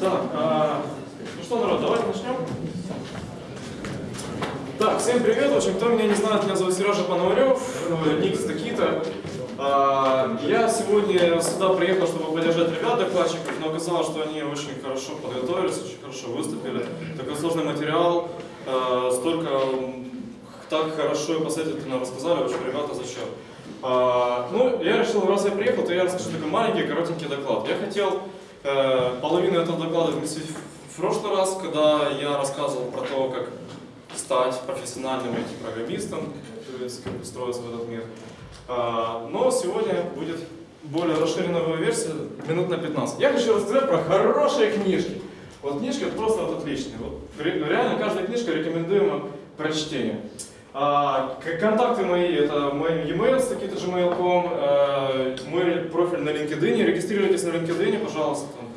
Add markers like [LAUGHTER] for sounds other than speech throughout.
Так, а, ну что, народ, давайте начнем. Так, всем привет. Общем, кто меня не знает, меня зовут Сережа Пономарев, э, ник Стакита. А, Я сегодня сюда приехал, чтобы поддержать ребят докладчиков, но оказалось, что они очень хорошо подготовились, очень хорошо выступили. Такой сложный материал, э, столько так хорошо и последовательно рассказали, в общем, ребята зачет. А, Ну, я решил, раз я приехал, то я расскажу такой маленький, коротенький доклад. Я хотел э, половину этого доклада вместить в- прошлый раз, когда я рассказывал про то, как стать профессиональным IT-программистом, то есть как устроиться в этот мир. А, Но сегодня будет более расширенная версия, минут на 15. Я хочу рассказать про хорошие книжки. Вот книжки просто вот отличные. Вот ре- реально каждая книжка рекомендуема прочтению. А, контакты мои, это мой e-mail, стакита gmail.com, э, мой профиль на LinkedIn, регистрируйтесь на LinkedIn, пожалуйста, там,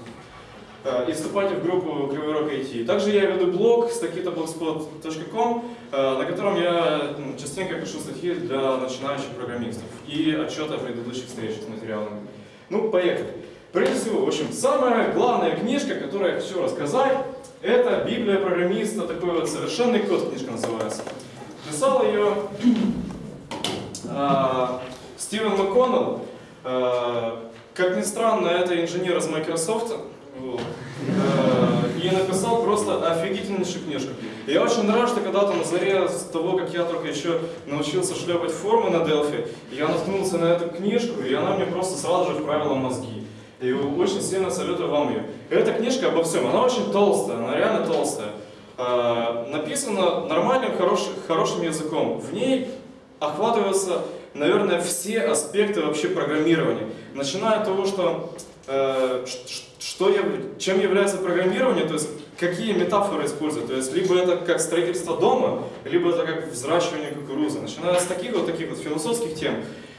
Э, и вступайте в группу Кривой Рог IT. Также я веду блог stakitablogspot.com, э, на котором я м, частенько пишу статьи для начинающих программистов и отчеты о предыдущих встречах с материалами. Ну, поехали. Прежде всего, в общем, самая главная книжка, которую я хочу рассказать, это Библия программиста, такой вот совершенный код книжка называется. Писал ее а, Стивен МакКоннелл. А, Как ни странно, это инженер из Microsoft. А, И написал просто офигительнейшую книжку. Я очень рад, что когда-то на заре с того, как я только еще научился шлепать формы на Delphi, я наткнулся на эту книжку, и она мне просто сразу же вправила мозги. И очень сильно советую вам ее. Эта книжка обо всем, она очень толстая, она реально толстая. Написана нормальным, хорошим, хорошим языком. В ней охватываются, наверное, все аспекты вообще программирования. Начиная от того, что, э, что чем является программирование, то есть какие метафоры использовать. То есть либо это как строительство дома, либо это как взращивание кукурузы. Начиная с таких вот таких вот философских тем,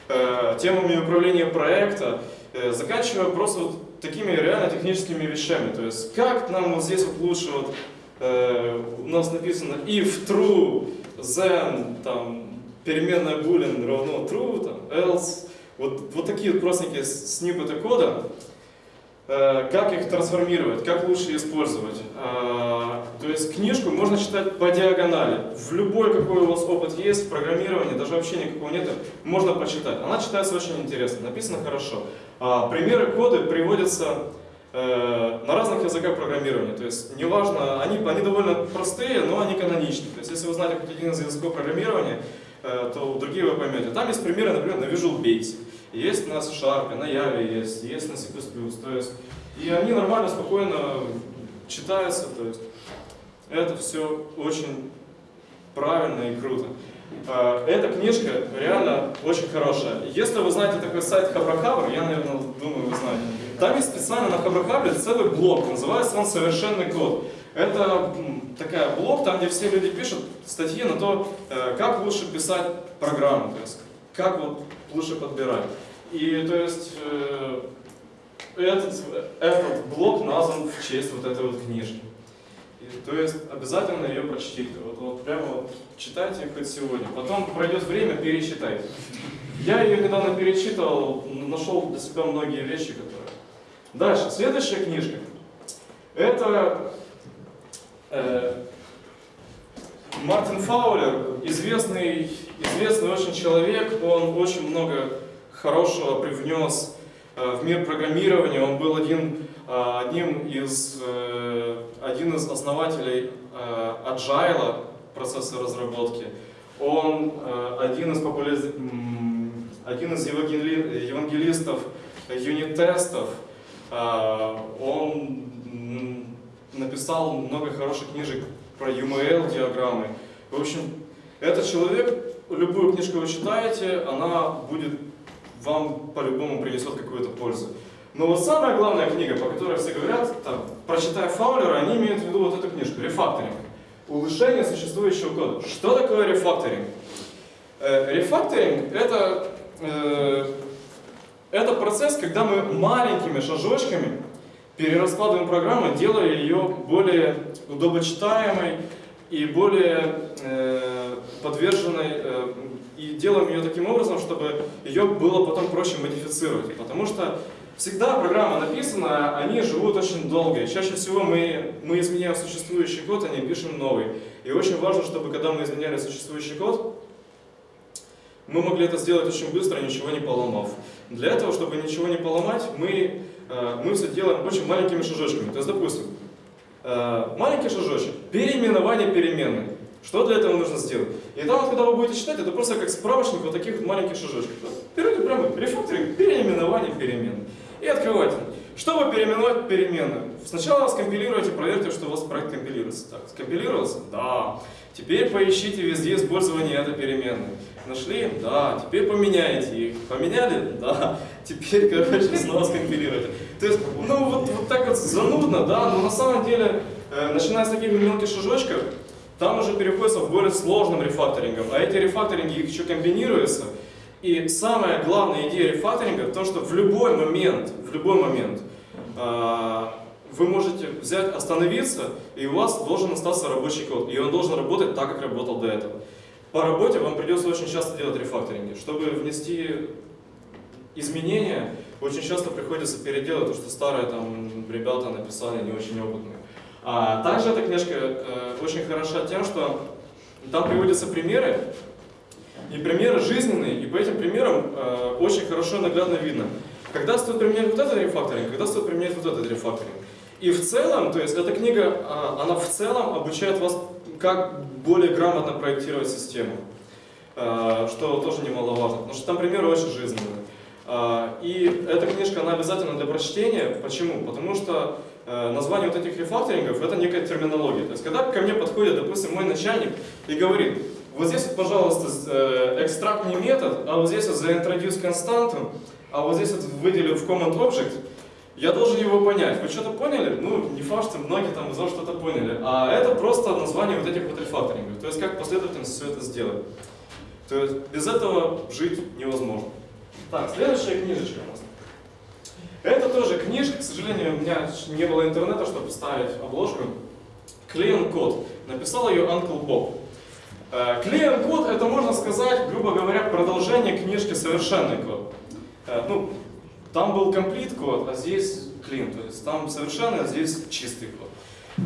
э, темами управления проекта, э, заканчивая просто вот такими реально техническими вещами. То есть как нам вот здесь вот лучше вот у нас написано if true, then там переменная boolean равно true, там, else. Вот, вот такие вот простенькие сниппеты кода. Э, как их трансформировать, как лучше использовать. Э, то есть книжку можно читать по диагонали. В любой, какой у вас опыт есть в программировании, даже вообще никакого нет, можно почитать. Она читается очень интересно, написано хорошо. А примеры коды приводятся э, на разных языках программирования. То есть, неважно, они, они довольно простые, но они каноничны. То есть, если вы знаете хоть один из языков программирования, э, то другие вы поймете. Там есть примеры, например, на Visual Basic, есть на C-Sharp, на Java есть, есть на C++. То есть, и они нормально, спокойно читаются. То есть, это все очень правильно и круто. Э, Эта книжка реально очень хорошая. Если вы знаете такой сайт Хабрахабр, я, наверное, думаю, вы знаете. Там есть специально на Хабрахабре целый блог, называется он «Совершенный код». Это такая блог, там, где все люди пишут статьи на то, э, как лучше писать программу, то есть как вот лучше подбирать. И то есть э, этот, этот блог назван в честь вот этой вот книжки. То есть обязательно ее прочтите. Вот, вот прямо вот читайте хоть сегодня. Потом пройдет время, перечитайте. Я ее недавно перечитывал, нашел для себя многие вещи, которые... Дальше, следующая книжка. Это э, Мартин Фаулер, известный, известный очень человек, он очень много хорошего привнес э, в мир программирования. Он был один, э, одним из, э, один из основателей э, Agile процесса разработки. Он один из, популяри- один из евангели- евангелистов юнит-тестов. Э, Он написал много хороших книжек про UML-диаграммы. В общем, этот человек, любую книжку вы читаете, она будет вам по-любому принесет какую-то пользу. Но вот самая главная книга, по которой все говорят, там, прочитая Фаулера, они имеют в виду вот эту книжку, рефакторинг. Улучшение существующего кода. Что такое рефакторинг? Э, Рефакторинг это, э, это процесс, когда мы маленькими шажочками перераскладываем программу, делая ее более удобочитаемой и более э, подверженной, э, и делаем ее таким образом, чтобы ее было потом проще модифицировать. Потому что всегда программа написана, они живут очень долго. И чаще всего мы, мы изменяем существующий код, а не пишем новый. И очень важно, чтобы когда мы изменяли существующий код, мы могли это сделать очень быстро, ничего не поломав. Для этого, чтобы ничего не поломать, мы, э, мы все делаем очень маленькими шажочками. То есть, допустим, э, маленький шажочек, переименование переменной. Что для этого нужно сделать? И там, вот, когда вы будете читать, это просто как справочник вот таких вот маленьких шажочков. Берете прямо рефакторинг, переименование переменной. И открывайте. Чтобы переименовать переменную, сначала скомпилируйте, проверьте, что у вас проект компилируется. Так, скомпилировался? Да. Теперь поищите везде использование этой переменной. Нашли? Да. Теперь поменяйте их. Поменяли? Да. Теперь, короче, снова скомпилируйте. То есть, ну вот, вот так вот занудно, да, но на самом деле, э, начиная с таких мелких шажочков, там уже переходится в более сложным рефакторингом. А эти рефакторинги их еще комбинируются. И самая главная идея рефакторинга в том, что в любой момент, в любой момент э, вы можете взять, остановиться, и у вас должен остаться рабочий код. И он должен работать так, как работал до этого. По работе вам придется очень часто делать рефакторинги. Чтобы внести изменения, очень часто приходится переделать то, что старые там ребята написали, не очень опытные. А также эта книжка э, очень хороша тем, что там приводятся примеры, и примеры жизненные, и по этим примерам э, очень хорошо наглядно видно, когда стоит применять вот этот рефакторинг, когда стоит применять вот этот рефакторинг. И в целом, то есть эта книга, э, она в целом обучает вас, как более грамотно проектировать систему, э, что тоже немаловажно, потому что там примеры очень жизненные. Э, и эта книжка, она обязательно для прочтения. Почему? Потому что название вот этих рефакторингов это некая терминология. То есть, когда ко мне подходит, допустим, мой начальник и говорит, вот здесь, вот, пожалуйста, э, экстракт не метод, а вот здесь вот заинтродюс константу, а вот здесь вот выделил в command object, я должен его понять. Вы что-то поняли? Ну, не факт, что многие там из вас что-то поняли. А это просто название вот этих вот рефакторингов. То есть, как последовательно все это сделать. То есть, без этого жить невозможно. Так, следующая книжечка у нас. Это тоже книжка, к сожалению, у меня не было интернета, чтобы ставить обложку. Клеен код. Написал ее Uncle Bob. Э, Клеен код это, можно сказать, грубо говоря, продолжение книжки «Совершенный код». Э, ну, там был комплит код, а здесь клин, то есть там совершенный, а здесь чистый код.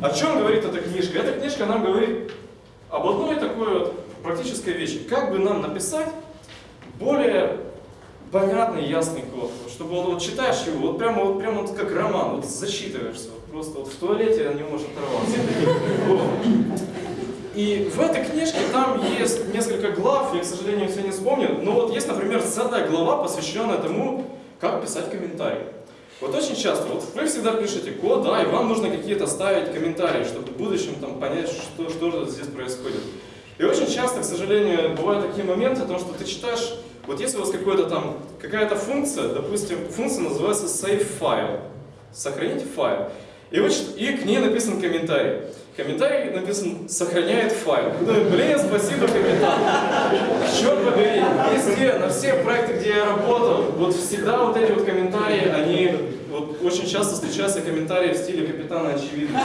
О чем говорит эта книжка? Эта книжка нам говорит об одной такой вот практической вещи. Как бы нам написать более понятный, ясный код, чтобы он, вот читаешь его, вот прямо, вот прямо вот как роман, вот зачитываешься, вот просто вот в туалете не можешь оторваться. И в этой книжке там есть несколько глав, я, к сожалению, все не вспомню, но вот есть, например, целая глава, посвященная тому, как писать комментарии. Вот очень часто, вот вы всегда пишете код, да, и вам нужно какие-то ставить комментарии, чтобы в будущем там понять, что, что здесь происходит. И очень часто, к сожалению, бывают такие моменты, потому что ты читаешь вот если у вас какой-то там, какая-то функция, допустим, функция называется save file, сохранить файл, и, вы, и к ней написан комментарий. Комментарий написан «сохраняет файл». Думаю, блин, спасибо, капитан. Черт побери, везде, на всех проектах, где я работал, вот всегда вот эти вот комментарии, они, вот очень часто встречаются комментарии в стиле «капитана очевидно».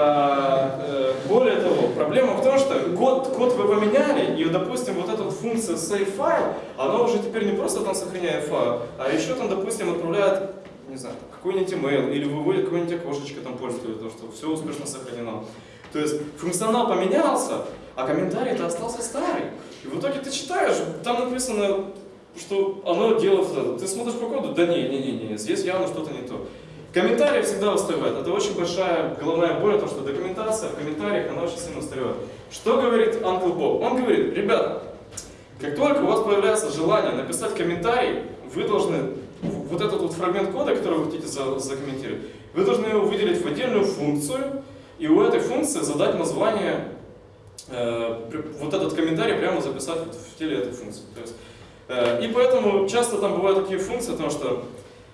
А, э, более того, проблема в том, что код, код вы поменяли, и, допустим, вот эта вот функция save file, она уже теперь не просто там сохраняет файл, а еще там, допустим, отправляет, не знаю, какой-нибудь email, или выводит какое-нибудь окошечко там пользователя, то, что все успешно сохранено. То есть функционал поменялся, а комментарий-то остался старый. И в итоге ты читаешь, там написано, что оно делает это. Ты смотришь по коду, да не, не, не, не, здесь явно что-то не то. Комментарии всегда устаревают. Это очень большая головная боль, потому что документация в комментариях, она очень сильно устаревает. Что говорит Uncle Bob? Он говорит, ребята, как только у вас появляется желание написать комментарий, вы должны вот этот вот фрагмент кода, который вы хотите закомментировать, вы должны его выделить в отдельную функцию, и у этой функции задать название, э, вот этот комментарий прямо записать в теле этой функции. То есть, э, и поэтому часто там бывают такие функции, потому что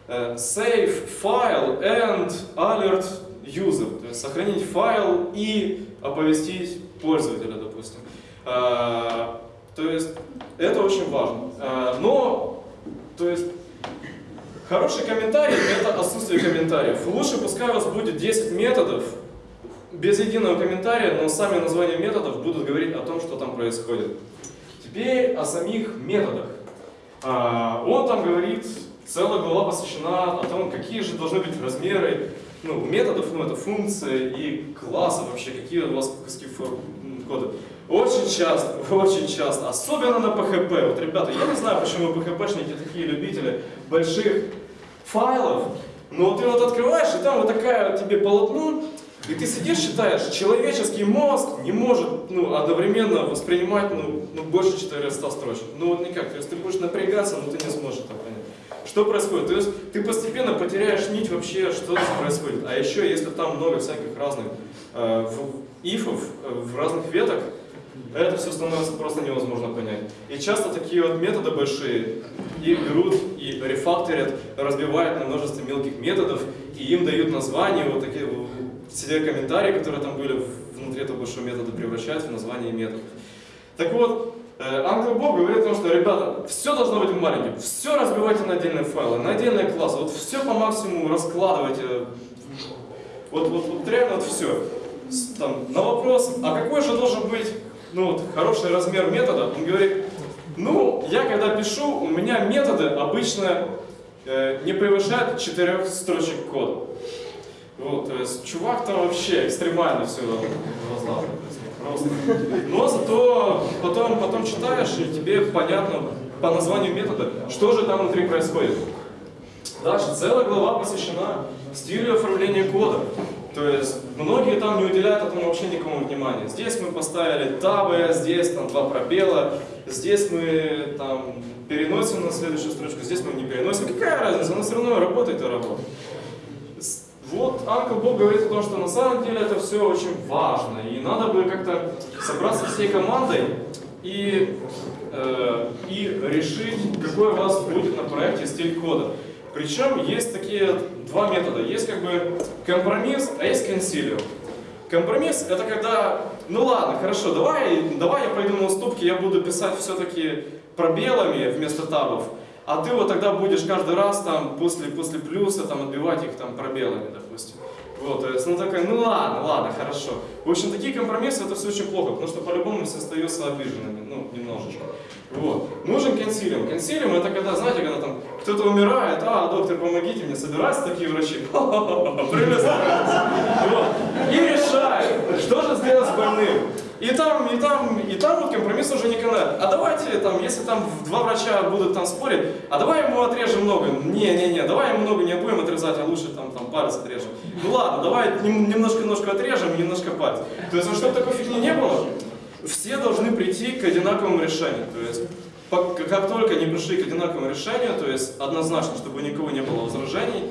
Э, save file and alert user, то есть сохранить файл и оповестить пользователя, допустим. Э, то есть это очень важно. Э, но, то есть, хороший комментарий – это отсутствие комментариев. Лучше пускай у вас будет 10 методов, без единого комментария, но сами названия методов будут говорить о том, что там происходит. Теперь о самих методах. Он там говорит целая глава посвящена о том, какие же должны быть размеры ну, методов, ну, это функции и классов вообще, какие у вас куски. Очень часто, [LAUGHS] очень часто, особенно на PHP. Вот, ребята, я не знаю, почему PHP-шники такие любители больших файлов, но ты вот открываешь, и там вот такая тебе полотно, и ты сидишь, читаешь, человеческий мозг не может ну, одновременно воспринимать ну, ну, больше 400 строчек. Ну вот никак, то есть ты будешь напрягаться, но ты не сможешь это понять. Что происходит? То есть ты постепенно потеряешь нить вообще, что происходит. А еще, если там много всяких разных э, ифов э, в разных веток, это все становится просто невозможно понять. И часто такие вот методы большие их берут и рефакторят, разбивают на множество мелких методов, и им дают названия, вот такие все комментарии, которые там были внутри этого большого метода, превращают в название методов. Так вот, Uncle Bob говорит о том, что, ребята, все должно быть маленьким, все разбивайте на отдельные файлы, на отдельные классы, вот все по максимуму раскладывайте, вот, вот, вот реально вот все. Там, на вопрос, а какой же должен быть ну, вот, хороший размер метода, он говорит, ну, я когда пишу, у меня методы обычно э, не превышают четырех строчек кода. Вот, то чувак там вообще экстремально все возлаживает. Просто. Но зато потом, потом читаешь, и тебе понятно по названию метода, что же там внутри происходит. Дальше целая глава посвящена стилю оформления кода. То есть многие там не уделяют этому вообще никакому внимания. Здесь мы поставили табы, здесь там два пробела, здесь мы там переносим на следующую строчку, здесь мы не переносим. Какая разница, она все равно работает и работает. Вот Анка Бог говорит о том, что на самом деле это все очень важно, и надо бы как-то собраться всей командой и, э, и решить, какой у вас будет на проекте стиль кода. Причем есть такие два метода. Есть как бы компромисс, а есть консилиум. Компромисс это когда, ну ладно, хорошо, давай, давай я пойду на уступки, я буду писать все-таки пробелами вместо табов, а ты вот тогда будешь каждый раз там после, после плюса там отбивать их там пробелами, допустим. Вот, то есть, ну такая, ну ладно, ладно, хорошо. В общем, такие компромиссы это все очень плохо, потому что по-любому все остаются обиженными, ну, немножечко. Вот. Нужен консилиум. Консилиум это когда, знаете, когда там кто-то умирает, а, доктор, помогите мне, собираются такие врачи, [LAUGHS] и решают, что же сделать с больным. И там, и там, и там вот компромисс уже не канает. А давайте, там, если там два врача будут там спорить, а давай ему отрежем много. Не-не-не, давай ему много не будем отрезать, а лучше там, там палец отрежем. Ну ладно, давай немножко-немножко отрежем, немножко палец. То есть, чтобы такой фигни не было, все должны прийти к одинаковому решению. То есть, как только не пришли к одинаковому решению, то есть однозначно, чтобы никого не было возражений,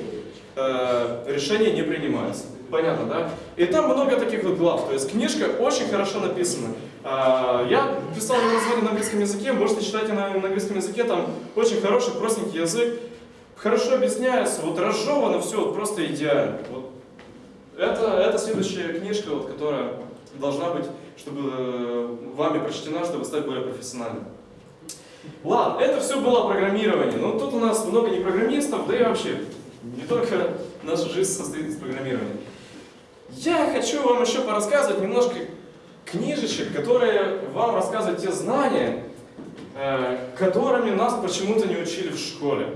э, решение не принимается. Понятно, да? И там много таких вот глав. То есть книжка очень хорошо написана. Э, я писал ее на английском языке, можете читать на, на английском языке, там очень хороший, простенький язык. Хорошо объясняется, вот разжевано все, вот просто идеально. Вот. Это, это следующая книжка, вот, которая должна быть, чтобы э, вами прочтена, чтобы стать более профессиональным. Ладно, это все было программирование, но тут у нас много не программистов, да и вообще, не только наша жизнь состоит из программирования. Я хочу вам еще порассказывать немножко книжечек, которые вам рассказывают те знания, э, которыми нас почему-то не учили в школе.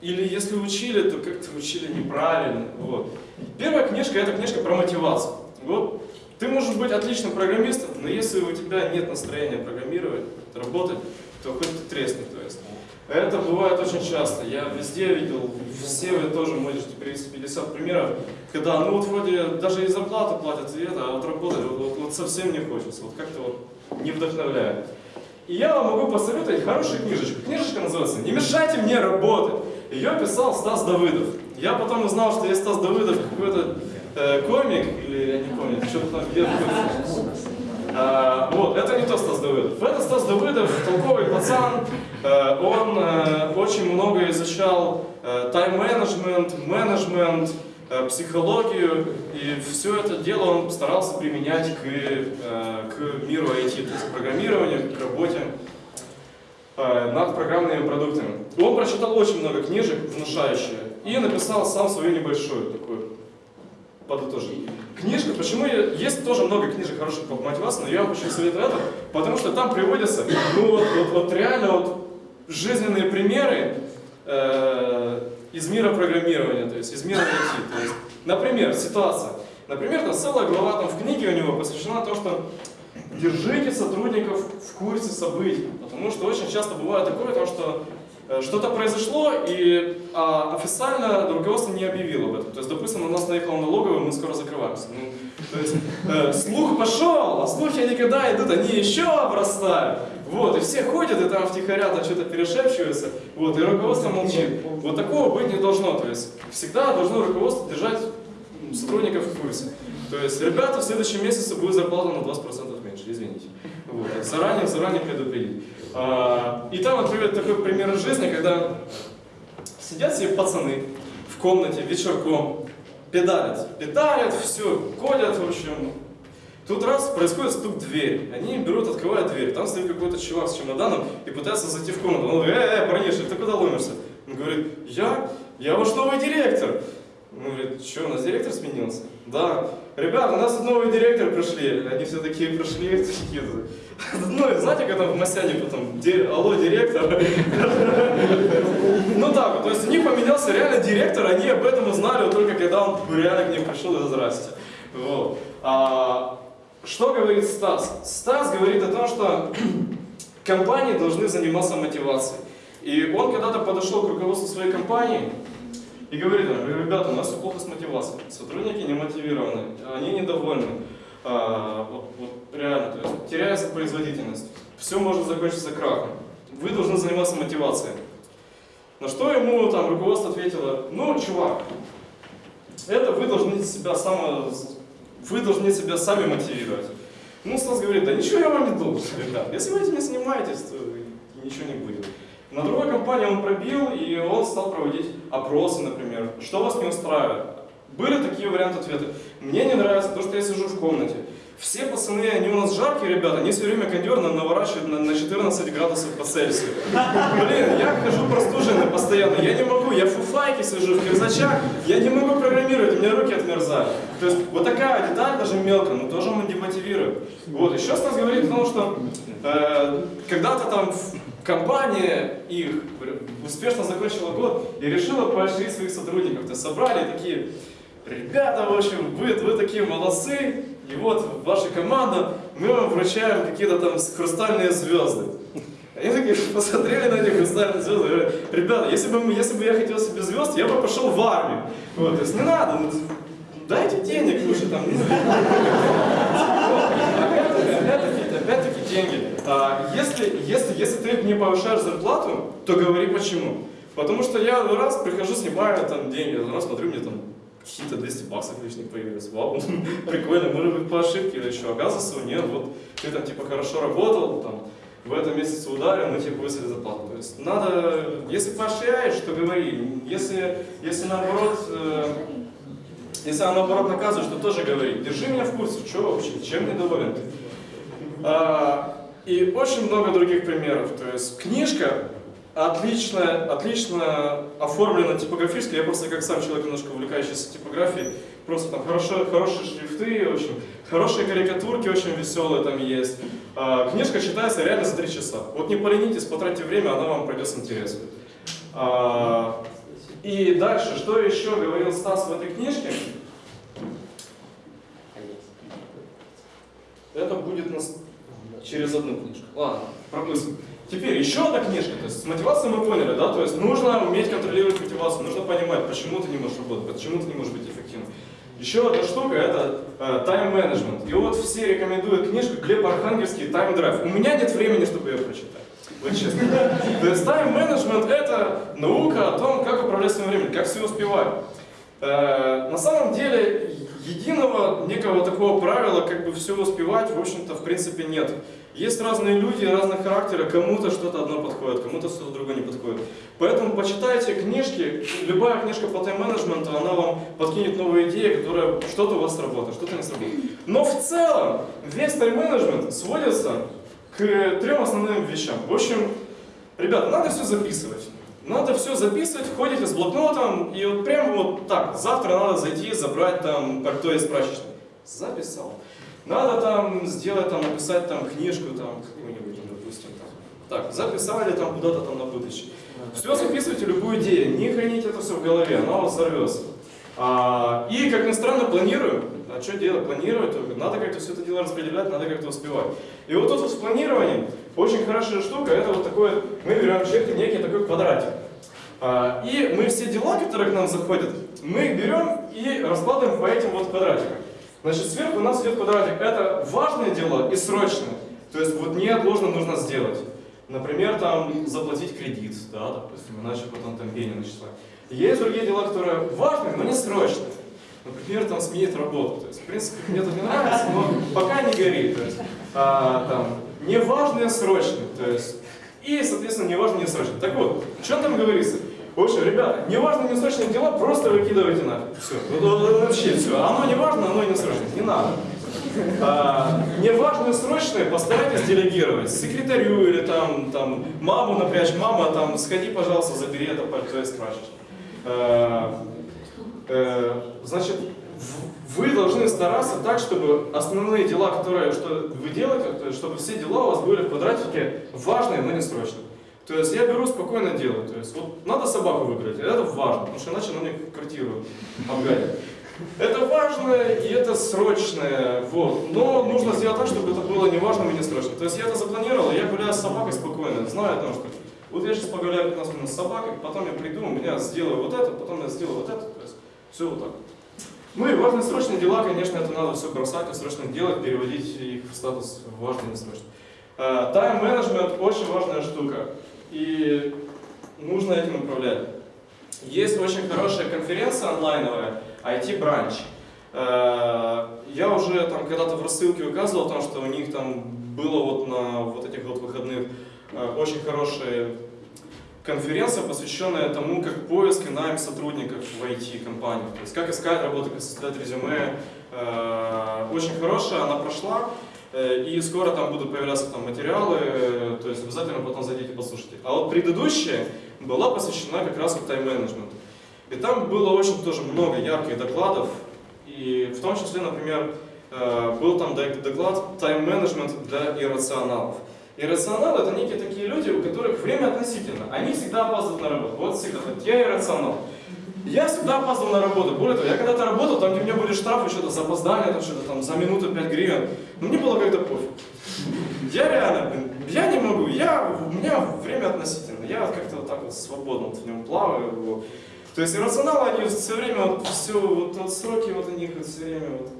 Или если учили, то как-то учили неправильно. Вот. Первая книжка – это книжка про мотивацию. Вот ты можешь быть отличным программистом, но если у тебя нет настроения программировать, работать, то хоть ты тресни, то есть. Это бывает очень часто. Я везде видел, все вы тоже можете привести 50 примеров, когда, ну вот вроде даже и зарплату платят, и это, а вот работать вот, вот, вот совсем не хочется, вот как-то вот не вдохновляет. И я вам могу посоветовать хорошую книжечку. Книжечка называется «Не мешайте мне работать». Ее писал Стас Давыдов. Я потом узнал, что есть Стас Давыдов какой-то э, комик, или я не помню, что-то там где-то а, вот, это не то Стас Давыдов. Это Стас Давыдов, толковый пацан. А, он а, очень много изучал тайм-менеджмент, менеджмент, психологию, и все это дело он старался применять к, к миру IT, то есть к программированию, к работе над программными продуктами. Он прочитал очень много книжек, внушающих, и написал сам свою небольшую такую подытожить. Книжка, почему я, есть тоже много книжек хороших по мотивации, но я вам очень советую это, потому что там приводятся, ну вот, вот, вот реально вот жизненные примеры э, из мира программирования, то есть из мира IT. То есть, например, ситуация. Например, там целая глава там в книге у него посвящена тому, что держите сотрудников в курсе событий, потому что очень часто бывает такое, то, что что-то произошло, и а, официально руководство не объявило об этом. То есть, допустим, у нас наехала налоговая, мы скоро закрываемся. Ну, то есть, э, слух пошел, а слухи никогда идут, они еще обрастают. Вот, и все ходят, и там втихаря там что-то перешепчиваются, вот, и руководство молчит. Вот такого быть не должно, то есть, всегда должно руководство держать сотрудников в курсе. То есть, ребята, в следующем месяце будет зарплата на 20% меньше, извините. Вот, заранее, заранее предупредить. А, и там, например, такой пример из жизни, когда сидят себе пацаны в комнате вечерком, педалят, педалят, все, ходят, в общем. Тут раз происходит стук в дверь, они берут, открывают дверь, там стоит какой-то чувак с чемоданом и пытается зайти в комнату. Он говорит, э, э, парниша, ты куда ломишься? Он говорит, я? Я ваш новый директор. Он говорит, что, у нас директор сменился? Да. Ребята, у нас новый директор пришли. Они все такие пришли, [LAUGHS] такие. Ну, знаете, когда в Масяне потом, алло, директор. [LAUGHS] Ну так, то есть у них поменялся реально директор, они об этом узнали только когда он реально к ним пришел и здрасте. Вот. А, что говорит Стас? Стас говорит о том, что [CLEARS THROAT] компании должны заниматься мотивацией. И он когда-то подошел к руководству своей компании, и говорит ребята, у нас все плохо с мотивацией, сотрудники не мотивированы, они недовольны, а, вот, вот реально, то есть теряется производительность, все может закончиться крахом, вы должны заниматься мотивацией. На что ему там руководство ответило, ну, чувак, это вы должны себя само, вы должны себя сами мотивировать. Ну, Стас говорит, да ничего я вам не должен, ребят, если вы этим не занимаетесь, то ничего не будет. На другой компании он пробил, и он стал проводить опросы, например. Что вас не устраивает? Были такие варианты ответа. Мне не нравится то, что я сижу в комнате. Все пацаны, они у нас жаркие ребята, они все время кондер наворачивают на, на 14 градусов по Цельсию. Блин, я хожу простуженный постоянно, я не могу, я в фуфайке сижу, в кирзачах, я не могу программировать, у меня руки отмерзают. То есть вот такая деталь, даже мелко, но тоже демотивирует. Вот, еще Стас говорит о том, что э, когда-то там компания их успешно закончила год и решила поощрить своих сотрудников. То есть собрали такие, ребята, в общем, вы, вы такие молодцы, и вот ваша команда, мы вам вручаем какие-то там хрустальные звезды. Они такие [LAUGHS] посмотрели на эти хрустальные звезды и говорят, ребята, если бы, если бы я хотел себе звезд, я бы пошел в армию. Вот, то есть не надо, ну, дайте денег лучше там. [LAUGHS] Опять-таки, опять-таки деньги. А, если, если, если ты не повышаешь зарплату, то говори почему. Потому что я раз прихожу, снимаю там деньги, раз смотрю, мне там какие-то 200 баксов лишних появились. Вау, [LAUGHS] прикольно, может быть по ошибке или еще. Оказывается, нет, вот ты там типа хорошо работал, там, в этом месяце ударил, мы тебе повысили зарплату. То есть надо, если поощряешь, то говори. Если, если наоборот, э, если она наоборот наказывает, то тоже говори. Держи меня в курсе, что вообще, чем недоволен ты. А, и очень много других примеров. То есть книжка отлично, отлично оформлена типографически. Я просто как сам человек немножко увлекающийся типографией. Просто там хорошие, хорошие шрифты, очень хорошие карикатурки, очень веселые там есть. А, книжка читается реально за три часа. Вот не поленитесь, потратьте время, она вам пройдет с интересом. А, и дальше, что еще говорил Стас в этой книжке? Это будет нас через одну книжку. Ладно, пропустим. Теперь еще одна книжка. То есть с мотивацией мы поняли, да? То есть нужно уметь контролировать мотивацию, нужно понимать, почему ты не можешь работать, почему ты не можешь быть эффективным. Еще одна штука это тайм-менеджмент. Э, и вот все рекомендуют книжку Глеб Архангельский «Тайм-драйв». У меня нет времени, чтобы ее прочитать. Вот честно. То есть тайм-менеджмент это наука о том, как управлять своим временем, как все успевать. Э, на самом деле единого некого такого правила, как бы все успевать, в общем-то, в принципе, нет. Есть разные люди, разных характера, кому-то что-то одно подходит, кому-то что-то другое не подходит. Поэтому почитайте книжки, любая книжка по тайм-менеджменту, она вам подкинет новые идеи, которые что-то у вас сработает, что-то не сработает. Но в целом весь тайм-менеджмент сводится к трем основным вещам. В общем, ребята, надо все записывать. Надо все записывать, ходите с блокнотом, и вот прямо вот так, завтра надо зайти, забрать там пальто из прачечной. Записал. Надо там сделать, там, написать там книжку, там, какую-нибудь, допустим, там. Так, записали там куда-то там на будущее. Все записывайте, любую идею, не храните это все в голове, она вас взорвется. А, и, как ни странно, планирую. А что делать? Планировать, надо как-то все это дело распределять, надо как-то успевать. И вот тут вот с планированием очень хорошая штука, это вот такое, мы берем чертим некий такой квадратик. А, и мы все дела, которые к нам заходят, мы берем и раскладываем по этим вот квадратикам. Значит, сверху у нас идет квадратик. Это важные дела и срочные. То есть вот неотложно нужно сделать. Например, там заплатить кредит, да, допустим, иначе потом там пени начислать. Есть другие дела, которые важные, но не срочные. Например, там сменить работу. То есть, в принципе, мне это не нравится, но пока не горит. То есть, а, там, неважные, срочные. То есть, и, соответственно, неважно, не срочные. Так вот, что там говорится? В общем, ребята, неважно, не срочные дела, просто выкидывайте нафиг. Все. Вообще все. Оно не важно, оно и не срочное. Не надо. А, неважные срочные постарайтесь делегировать. Секретарю или там, там маму напрячь. Мама, там, сходи, пожалуйста, забери это пальто из крашечки. А, а, значит, вы должны стараться так, чтобы основные дела, которые что вы делаете, чтобы все дела у вас были в квадратике важные, но не срочные. То есть я беру спокойно делаю. То есть вот надо собаку выбрать, это важно, потому что иначе она мне квартиру обгадит. Это важное и это срочное, вот. Но нужно сделать так, чтобы это было не важным и не срочным. То есть я это запланировал, я гуляю с собакой спокойно, знаю о том, что вот я сейчас погуляю 15 минут с собакой, потом я приду, у меня сделаю вот это, потом я сделаю вот это. То есть все вот так. Ну и важные срочные дела, конечно, это надо все бросать и срочно делать, переводить их в статус важный и несрочный. Тайм-менеджмент очень важная штука и нужно этим управлять. Есть очень хорошая конференция онлайновая, IT-бранч. Э, я уже там когда-то в рассылке указывал о том, что у них там было вот на вот этих вот выходных э, очень хорошая конференция, посвященная тому, как поиск и найм сотрудников в IT-компании. То есть как искать работу, как составлять резюме. Э, очень хорошая, она прошла. Э, и скоро там будут появляться там материалы, э, то есть обязательно потом зайдите послушайте. А вот предыдущая была посвящена как раз тайм-менеджменту. И там было очень тоже много ярких докладов, и в том числе, например, был там доклад тайм-менеджмент для иррационалов. Иррационалы это некие такие люди, у которых время относительно. Они всегда опаздывают на работу. Вот всегда. Я иррационал. Я всегда опаздывал на работу. Более того, я когда-то работал, там где у меня были штрафы, что-то за опоздание, там что-то там за минуту 5 гривен. Но мне было как-то пофиг. Я реально, я не могу, я, у меня время относительно. Я как-то вот так вот свободно вот в нем плаваю. Вот. То есть иррационалы, они все время, вот, все, вот, вот сроки вот у них вот, все время вот,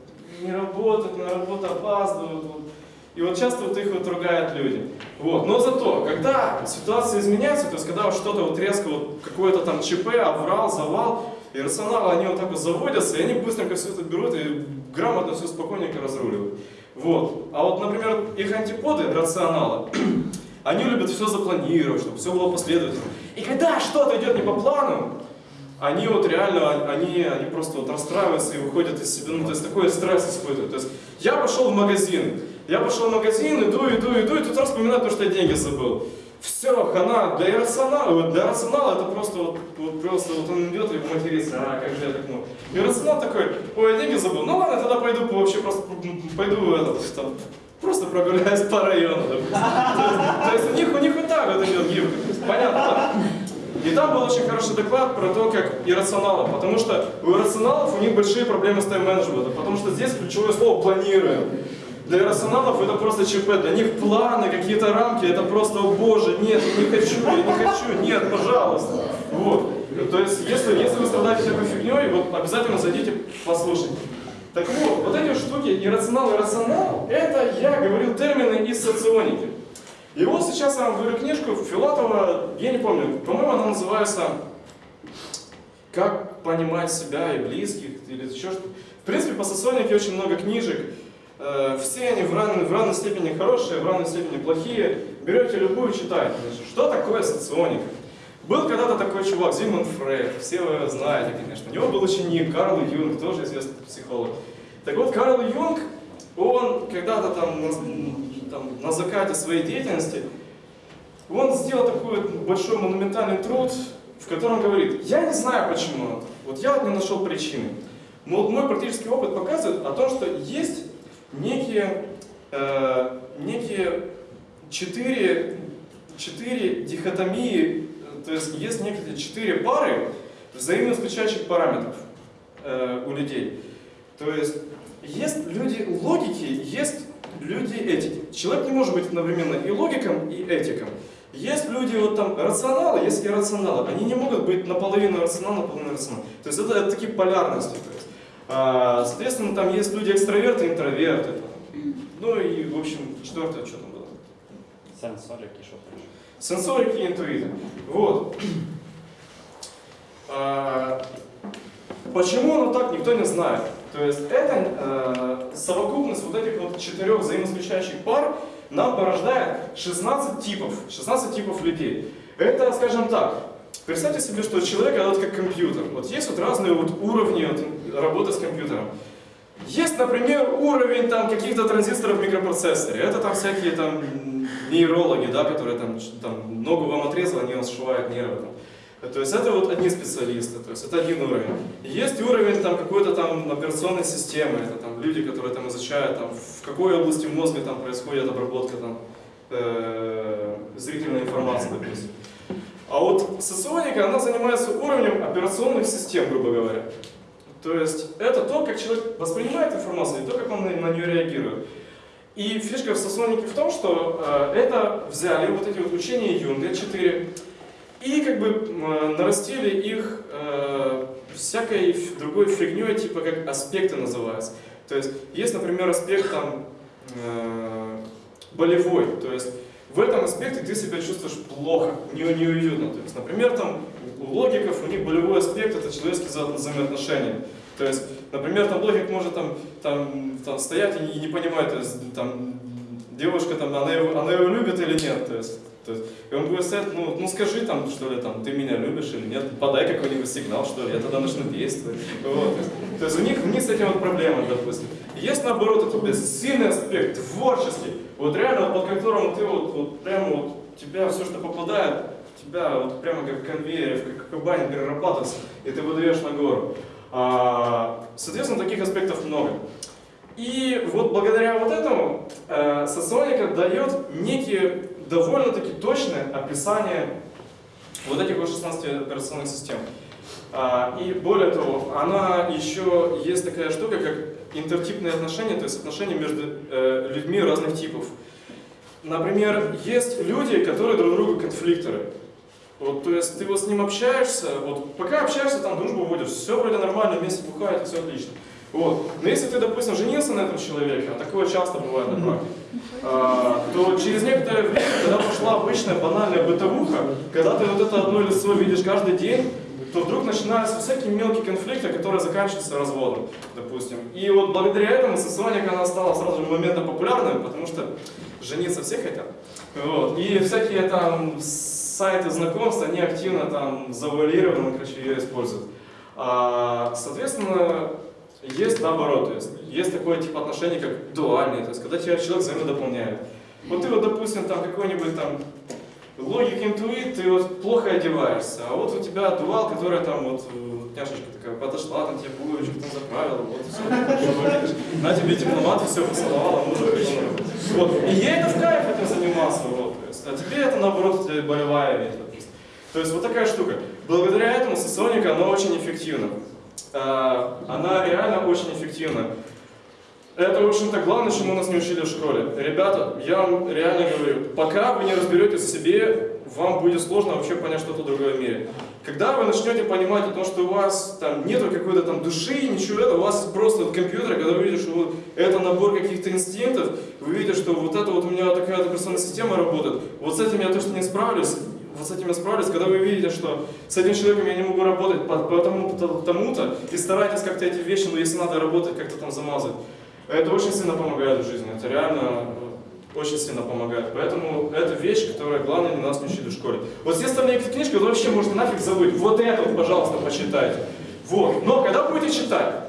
не работают, на работу опаздывают. Вот. И вот часто вот их вот ругают люди. Вот. Но зато, когда ситуация изменяется, то есть когда что-то вот резко, вот какое-то там ЧП, обврал, завал, и рационалы, они вот так вот заводятся, и они быстренько все это берут и грамотно все спокойненько разруливают. Вот. А вот, например, их антиподы, рационалы, [CLEARS THROAT] они любят все запланировать, чтобы все было последовательно. И когда что-то идет не по плану, они вот реально, они, они просто вот расстраиваются и выходят из себя, ну, то есть такой стресс испытывают. То есть я пошел в магазин, я пошел в магазин, иду, иду, иду, и тут раз вспоминаю то, что я деньги забыл. Все, хана, для иррационала, для рационала это просто вот, вот просто вот он идет и матерится, а как же я так мог. Иррационал такой, ой, я деньги забыл, ну ладно, тогда пойду вообще просто пойду в этот, там, просто прогуляюсь по району. То есть, у них, у них вот так вот идет гибко, понятно, да? И там был очень хороший доклад про то, как иррационалы, потому что у иррационалов у них большие проблемы с тайм-менеджментом, потому что здесь ключевое слово «планируем». Для иррационалов это просто ЧП, для них планы, какие-то рамки, это просто, о боже, нет, не хочу, я не хочу, нет, пожалуйста. Вот. То есть, если, если вы страдаете такой фигней, вот обязательно зайдите, послушайте. Так вот, вот эти штуки, иррационал и рационал, это я говорил термины из соционики. И вот сейчас я вам говорю книжку Филатова, я не помню, по-моему, она называется «Как понимать себя и близких» или еще что-то. В принципе, по соционике очень много книжек. Э, все они в равной, в равной степени хорошие, в равной степени плохие. Берете любую, читаете. Значит, что такое соционика? Был когда-то такой чувак, Зигмунд Фрейд, все вы знаете, конечно. У него был ученик Карл Юнг, тоже известный психолог. Так вот, Карл Юнг, он когда-то там, там на закате своей деятельности, он сделал такой большой монументальный труд, в котором говорит, я не знаю почему, вот я не нашел причины. Но мой практический опыт показывает о том, что есть некие, э, некие четыре, четыре дихотомии, то есть есть некие четыре пары взаимоисключающих параметров э, у людей. То есть есть люди логики, есть люди этики. Человек не может быть одновременно и логиком, и этиком. Есть люди вот там рационалы, есть иррационалы. Они не могут быть наполовину рационал, наполовину рационал. То есть это, это такие полярности. То есть. А, соответственно, там есть люди экстраверты, интроверты. Ну и, в общем, четвертое, что там было? Сенсорики, что там еще? Сенсорики и интуиты. Вот. А, почему оно так, никто не знает. То есть это э, совокупность вот этих вот четырех взаимоисключающих пар нам порождает 16 типов, 16 типов людей. Это, скажем так, представьте себе, что человек это вот как компьютер. Вот есть вот разные вот уровни вот работы с компьютером. Есть, например, уровень там каких-то транзисторов в микропроцессоре. Это там всякие там нейрологи, да, которые там, там ногу вам отрезал, они вам сшивают нервы. Там. То есть это вот одни специалисты, то есть это один уровень. Есть уровень там какой-то там операционной системы, это там люди, которые там изучают, там, в какой области мозга там происходит обработка там, э, зрительной информации, допустим. А вот соционика, она занимается уровнем операционных систем, грубо говоря. То есть это то, как человек воспринимает информацию, и то, как он на, нее реагирует. И фишка в соционике в том, что э, это взяли вот эти вот учения Юнга, четыре, и как бы э, нарастили их э, всякой другой фигней, типа как аспекты называются. То есть есть, например, аспект там болевой, то есть в этом аспекте ты себя чувствуешь плохо, не, неуютно. То есть, например, там у логиков у них болевой аспект это человеческие вза взаимоотношения. То есть, например, там логик может там, там, там стоять и не, не понимать, то есть там девушка там, она его, она его любит или нет. То есть, то есть, и он будет сказать, ну, ну скажи там, что ли, там, ты меня любишь или нет, подай какой-нибудь сигнал, что ли, я тогда начну действовать. Вот. То есть у них, у них с этим вот проблема, допустим. Есть наоборот, это сильный аспект, творческий, вот реально, под которым ты вот, вот прямо вот, тебя все, что попадает, тебя вот прямо как конвейер, как кабань перерабатывается, и ты выдаешь на гору. А, соответственно, таких аспектов много. И вот благодаря вот этому э, соционика дает некие довольно-таки точное описание вот этих вот 16 операционных систем. А, и более того, она еще есть такая штука, как интертипные отношения, то есть отношения между э, людьми разных типов. Например, есть люди, которые друг другу конфликторы. Вот, то есть ты вот с ним общаешься, вот пока общаешься, там дружбу вводишь, все вроде нормально, вместе бухает, все отлично. Вот. Но если ты, допустим, женился на этом человеке, а такое часто бывает на практике, а, то через некоторое время, когда пошла обычная банальная бытовуха, когда ты вот это одно лицо видишь каждый день, то вдруг начинаются всякие мелкие конфликты, которые заканчиваются разводом, допустим. И вот благодаря этому соционика она стала сразу же моментом популярным, потому что жениться все хотят. Вот. И всякие там сайты знакомств, они активно там завуалированно, короче, ее используют. А, соответственно, есть наоборот, то есть есть такое тип отношений, как дуальные, то есть когда тебя человек взаимодополняет. Вот ты вот, допустим, там какой-нибудь там логик, интуит, ты вот плохо одеваешься, а вот у тебя дуал, которая там вот няшечка такая подошла, там тебе булочку там заправила, вот все, на тебе дипломат все поцеловала, мужик, вот. И ей это в кайф этим заниматься, вот, то есть, а тебе это наоборот тебе болевая ветка. То есть вот такая штука. Благодаря этому соционика, она очень эффективна. А, она реально очень эффективна. Это, в общем-то, главное, чему нас не учили в школе. Ребята, я вам реально говорю, пока вы не разберетесь в себе, вам будет сложно вообще понять что-то другое в мире. Когда вы начнете понимать о том, что у вас там нету какой-то там души, ничего этого, у вас просто вот компьютер, когда вы видите, что вот это набор каких-то инстинктов, вы видите, что вот это вот у меня такая операционная система работает, вот с этим я точно не справлюсь, вот с этим я справлюсь, когда вы видите, что с этим человеком я не могу работать по, по тому-то, и старайтесь как-то эти вещи, ну если надо работать, как-то там замазать. Это очень сильно помогает в жизни, это реально э, очень сильно помогает. Поэтому это вещь, которая главное не нас не учили в школе. Вот все остальные книжки вы вообще можете нафиг забыть. Вот это пожалуйста, почитайте. Вот. Но когда будете читать,